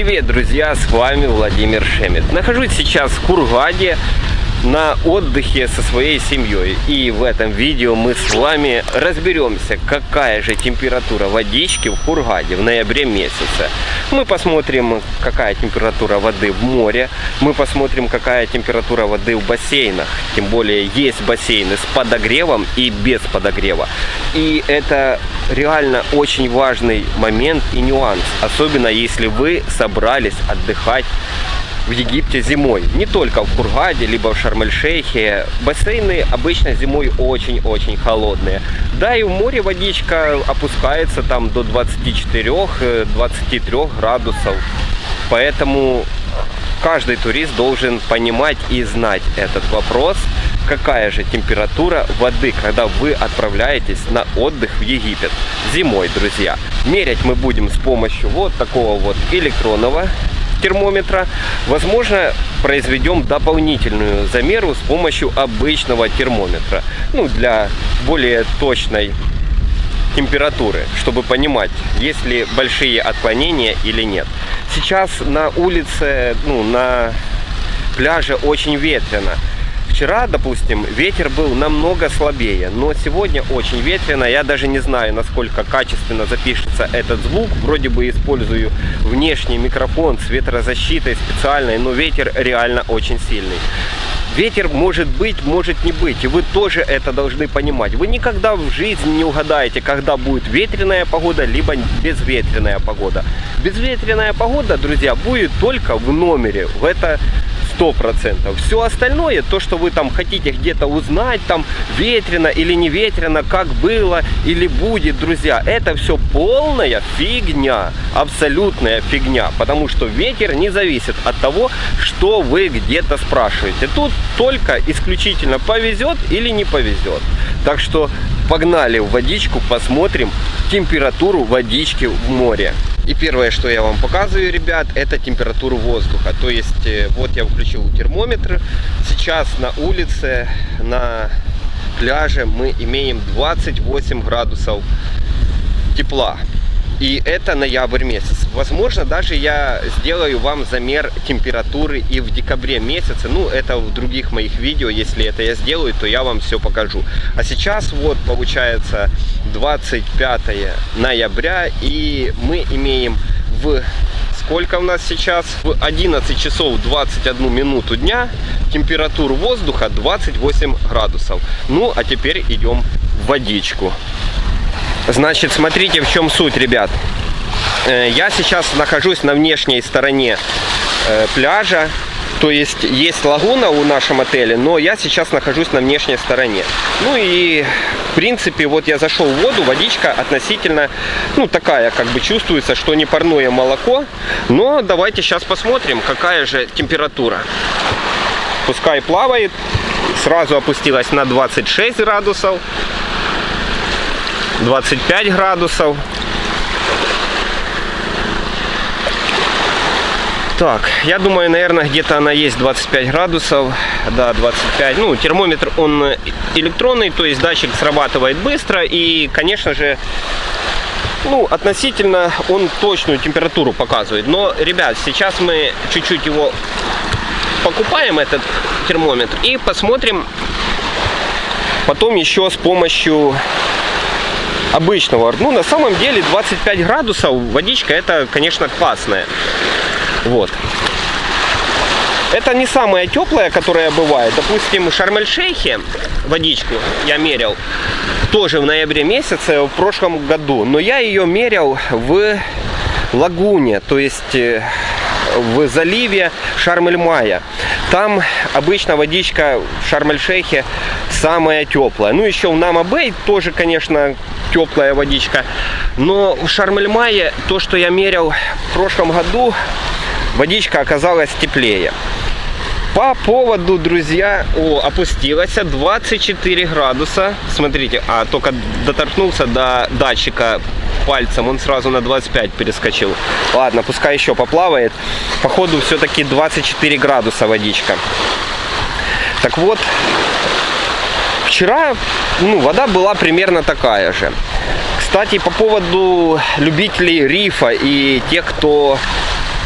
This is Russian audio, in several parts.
Привет, друзья, с вами Владимир Шемет. Нахожусь сейчас в Кургаде на отдыхе со своей семьей. И в этом видео мы с вами разберемся, какая же температура водички в Хургаде в ноябре месяце. Мы посмотрим, какая температура воды в море. Мы посмотрим, какая температура воды в бассейнах. Тем более есть бассейны с подогревом и без подогрева. И это реально очень важный момент и нюанс. Особенно если вы собрались отдыхать в Египте зимой. Не только в Хургаде, либо в Шарм-эль-Шейхе. Бассейны обычно зимой очень-очень холодные. Да, и в море водичка опускается там до 24-23 градусов. Поэтому каждый турист должен понимать и знать этот вопрос, какая же температура воды, когда вы отправляетесь на отдых в Египет зимой, друзья. Мерять мы будем с помощью вот такого вот электронного термометра. Возможно, произведем дополнительную замеру с помощью обычного термометра. Ну, для более точной температуры, чтобы понимать, есть ли большие отклонения или нет. Сейчас на улице, ну, на пляже очень ветрено. Вчера, допустим, ветер был намного слабее, но сегодня очень ветрено. Я даже не знаю, насколько качественно запишется этот звук. Вроде бы использую внешний микрофон с ветрозащитой специальной, но ветер реально очень сильный. Ветер может быть, может не быть, и вы тоже это должны понимать. Вы никогда в жизни не угадаете, когда будет ветреная погода, либо безветренная погода. Безветренная погода, друзья, будет только в номере. В это сто процентов. Все остальное, то, что вы там хотите где-то узнать, там ветрено или не ветрено, как было или будет, друзья, это все полная фигня, абсолютная фигня, потому что ветер не зависит от того, что вы где-то спрашиваете. Тут только исключительно повезет или не повезет. Так что погнали в водичку, посмотрим температуру водички в море. И первое, что я вам показываю, ребят, это температуру воздуха. То есть, э, вот я включил термометр. Сейчас на улице, на пляже мы имеем 28 градусов тепла. И это ноябрь месяц. Возможно, даже я сделаю вам замер температуры и в декабре месяце. Ну, это в других моих видео. Если это я сделаю, то я вам все покажу. А сейчас вот получается 25 ноября. И мы имеем в сколько у нас сейчас? В 11 часов 21 минуту дня температуру воздуха 28 градусов. Ну, а теперь идем в водичку. Значит, смотрите, в чем суть, ребят. Э, я сейчас нахожусь на внешней стороне э, пляжа. То есть есть лагуна у нашем отеле, но я сейчас нахожусь на внешней стороне. Ну и в принципе вот я зашел в воду, водичка относительно, ну такая как бы чувствуется, что не парное молоко. Но давайте сейчас посмотрим, какая же температура. Пускай плавает, сразу опустилась на 26 градусов. 25 градусов. Так, я думаю, наверное, где-то она есть 25 градусов. Да, 25. Ну, термометр, он электронный, то есть датчик срабатывает быстро. И, конечно же, ну, относительно он точную температуру показывает. Но, ребят, сейчас мы чуть-чуть его покупаем, этот термометр, и посмотрим потом еще с помощью обычного. Ну, на самом деле 25 градусов водичка, это, конечно, классная. Вот. Это не самая теплая, которая бывает. Допустим, в Шарм-эль-Шейхе водичку я мерил тоже в ноябре месяце в прошлом году. Но я ее мерил в лагуне, то есть э, в заливе Шарм-эль-Мая. Там обычно водичка в Шарм-эль-Шейхе самая теплая. Ну, еще в Нама-Бэй тоже, конечно, теплая водичка. Но в Шарм-эль-Мае то, что я мерил в прошлом году, водичка оказалась теплее. По поводу, друзья, о, опустилась 24 градуса. Смотрите, а только доторкнулся до датчика пальцем, он сразу на 25 перескочил. Ладно, пускай еще поплавает. Походу, все-таки 24 градуса водичка. Так вот, вчера ну, вода была примерно такая же. Кстати, по поводу любителей рифа и тех, кто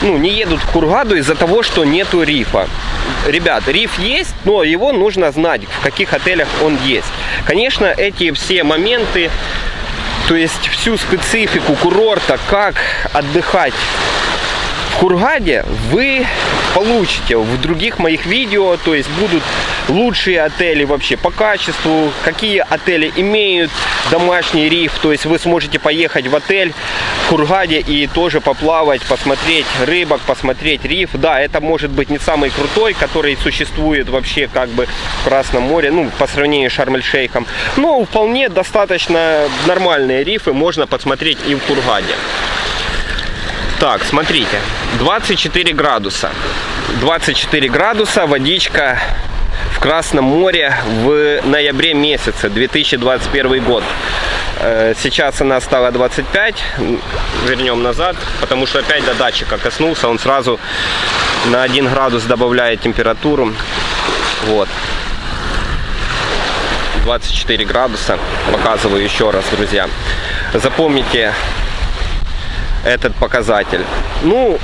ну, не едут в Кургаду из-за того, что нету рифа. Ребят, риф есть, но его нужно знать, в каких отелях он есть. Конечно, эти все моменты, то есть всю специфику курорта, как отдыхать в Кургаде вы получите в других моих видео, то есть будут лучшие отели вообще по качеству, какие отели имеют домашний риф, то есть вы сможете поехать в отель в Кургаде и тоже поплавать, посмотреть рыбок, посмотреть риф. Да, это может быть не самый крутой, который существует вообще как бы в Красном море, ну, по сравнению с Шарм-эль-Шейхом, но вполне достаточно нормальные рифы можно посмотреть и в Кургаде. Так, смотрите, 24 градуса. 24 градуса, водичка в Красном море в ноябре месяце 2021 год. Э, сейчас она стала 25, вернем назад, потому что опять до датчика коснулся, он сразу на 1 градус добавляет температуру. Вот. 24 градуса, показываю еще раз, друзья. Запомните, этот показатель. Ну,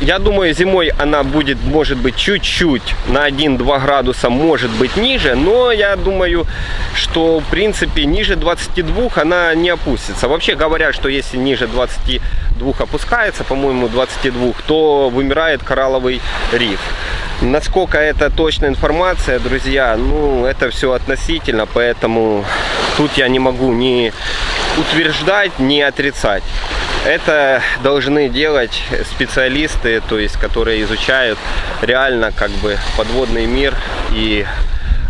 я думаю, зимой она будет, может быть, чуть-чуть на 1-2 градуса, может быть, ниже. Но я думаю, что, в принципе, ниже 22 она не опустится. Вообще говорят, что если ниже 22 опускается, по-моему, 22, то вымирает коралловый риф. Насколько это точная информация, друзья, ну, это все относительно, поэтому тут я не могу ни утверждать, ни отрицать. Это должны делать специалисты, то есть которые изучают реально как бы подводный мир и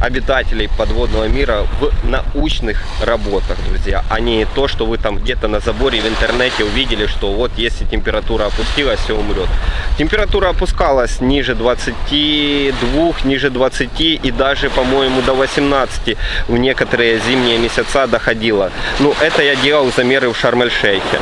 обитателей подводного мира в научных работах, друзья, а не то, что вы там где-то на заборе в интернете увидели, что вот если температура опустилась, все умрет. Температура опускалась ниже 22, ниже 20 и даже, по-моему, до 18 в некоторые зимние месяца доходила. Ну, это я делал замеры в Шарм-эль-Шейхе.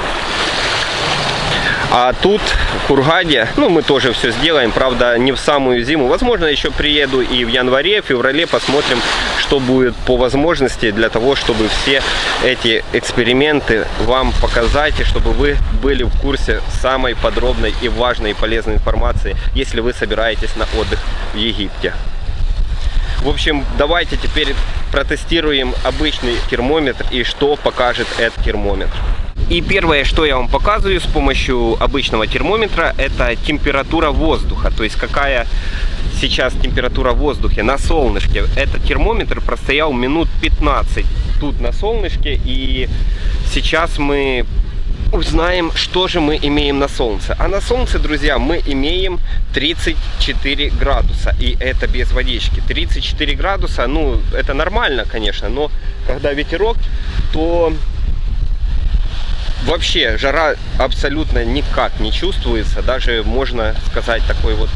А тут, в Кургаде, ну, мы тоже все сделаем, правда, не в самую зиму. Возможно, еще приеду и в январе, феврале, посмотрим, что будет по возможности, для того, чтобы все эти эксперименты вам показать, и чтобы вы были в курсе самой подробной и важной и полезной информации, если вы собираетесь на отдых в Египте. В общем, давайте теперь протестируем обычный термометр и что покажет этот термометр. И первое, что я вам показываю с помощью обычного термометра, это температура воздуха. То есть какая сейчас температура в воздухе на солнышке. Этот термометр простоял минут 15 тут на солнышке. И сейчас мы узнаем, что же мы имеем на солнце. А на солнце, друзья, мы имеем 34 градуса. И это без водички. 34 градуса, ну, это нормально, конечно, но когда ветерок, то вообще жара абсолютно никак не чувствуется. Даже можно сказать такой вот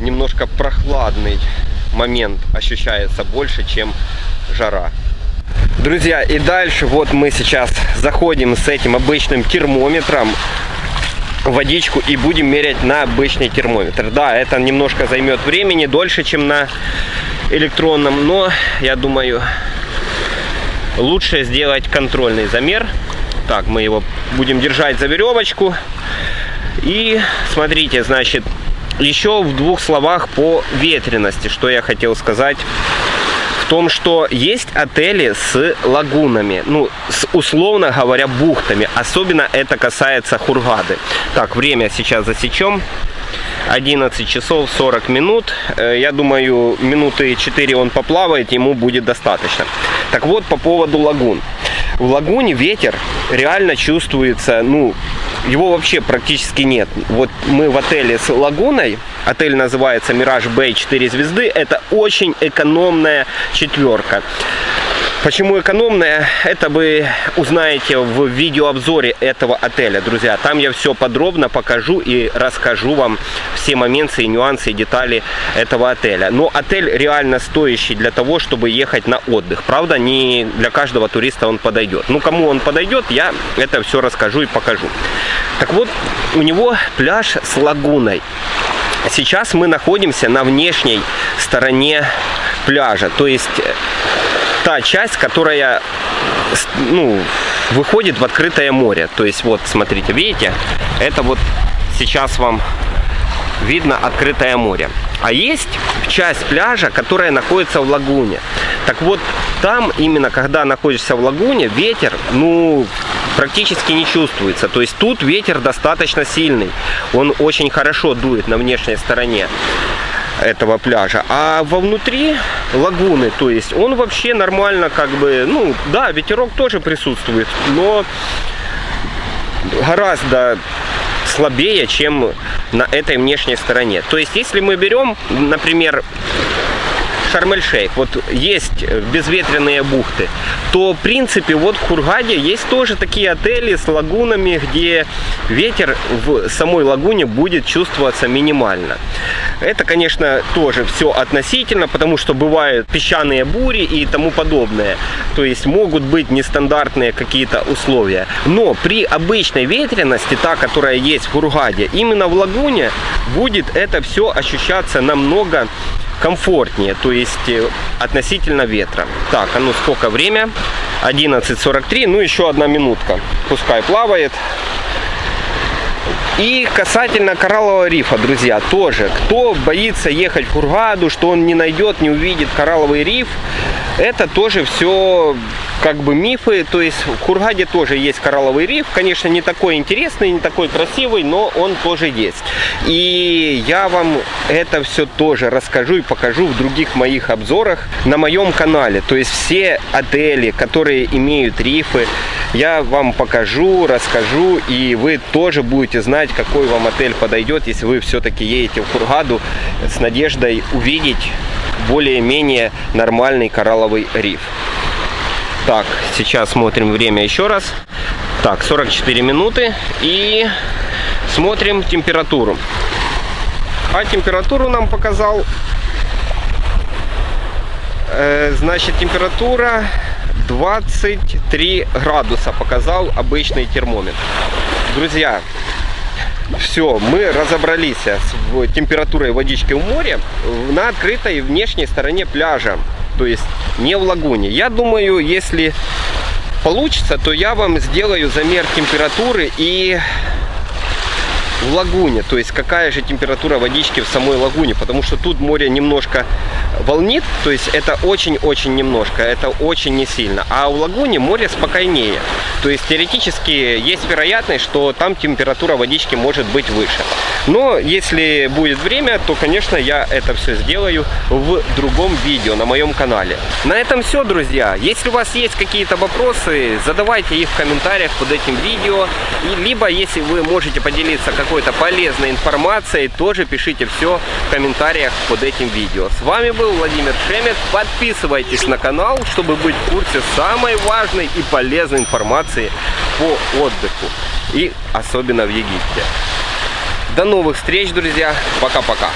немножко прохладный момент ощущается больше, чем жара. Друзья, и дальше вот мы сейчас заходим с этим обычным термометром водичку и будем мерять на обычный термометр. Да, это немножко займет времени, дольше, чем на электронном, но я думаю, лучше сделать контрольный замер так, мы его будем держать за веревочку. И смотрите, значит, еще в двух словах по ветренности, что я хотел сказать. В том, что есть отели с лагунами, ну, с, условно говоря, бухтами. Особенно это касается Хургады. Так, время сейчас засечем. 11 часов 40 минут. Э, я думаю, минуты 4 он поплавает, ему будет достаточно. Так вот, по поводу лагун. В лагуне ветер реально чувствуется, ну, его вообще практически нет. Вот мы в отеле с лагуной, отель называется Мираж Бэй 4 звезды, это очень экономная четверка. Почему экономная? Это вы узнаете в видеообзоре этого отеля, друзья. Там я все подробно покажу и расскажу вам все моменты и нюансы и детали этого отеля. Но отель реально стоящий для того, чтобы ехать на отдых. Правда, не для каждого туриста он подойдет. Ну, кому он подойдет, я это все расскажу и покажу. Так вот, у него пляж с лагуной. Сейчас мы находимся на внешней стороне пляжа. То есть та часть, которая ну, выходит в открытое море. То есть вот, смотрите, видите, это вот сейчас вам видно открытое море. А есть часть пляжа, которая находится в лагуне. Так вот, там именно, когда находишься в лагуне, ветер, ну, практически не чувствуется. То есть тут ветер достаточно сильный. Он очень хорошо дует на внешней стороне этого пляжа. А вовнутри лагуны, то есть он вообще нормально как бы, ну да, ветерок тоже присутствует, но гораздо слабее, чем на этой внешней стороне. То есть если мы берем, например, Шарм-эль-Шейх, вот есть безветренные бухты, то в принципе вот в Хургаде есть тоже такие отели с лагунами, где ветер в самой лагуне будет чувствоваться минимально. Это, конечно, тоже все относительно, потому что бывают песчаные бури и тому подобное. То есть могут быть нестандартные какие-то условия. Но при обычной ветренности, та, которая есть в Хургаде, именно в лагуне будет это все ощущаться намного комфортнее, то есть э, относительно ветра. Так, а ну сколько время? 11.43, ну еще одна минутка. Пускай плавает. И касательно кораллового рифа, друзья, тоже, кто боится ехать в Хургаду, что он не найдет, не увидит коралловый риф, это тоже все как бы мифы. То есть в Хургаде тоже есть коралловый риф. Конечно, не такой интересный, не такой красивый, но он тоже есть. И я вам это все тоже расскажу и покажу в других моих обзорах на моем канале. То есть все отели, которые имеют рифы, я вам покажу, расскажу, и вы тоже будете знать, какой вам отель подойдет, если вы все-таки едете в Хургаду с надеждой увидеть более-менее нормальный коралловый риф. Так, сейчас смотрим время еще раз. Так, 44 минуты. И смотрим температуру. А температуру нам показал... Э, значит, температура 23 градуса показал обычный термометр. Друзья, все, мы разобрались с температурой водички в море на открытой внешней стороне пляжа то есть не в лагуне. Я думаю, если получится, то я вам сделаю замер температуры и в лагуне, то есть какая же температура водички в самой лагуне, потому что тут море немножко волнит, то есть это очень-очень немножко, это очень не сильно, а в лагуне море спокойнее, то есть теоретически есть вероятность, что там температура водички может быть выше. Но если будет время, то, конечно, я это все сделаю в другом видео на моем канале. На этом все, друзья. Если у вас есть какие-то вопросы, задавайте их в комментариях под этим видео. И, либо, если вы можете поделиться какой-то полезной информацией, тоже пишите все в комментариях под этим видео. С вами был Владимир Шемет. Подписывайтесь на канал, чтобы быть в курсе самой важной и полезной информации по отдыху. И особенно в Египте. До новых встреч, друзья. Пока-пока.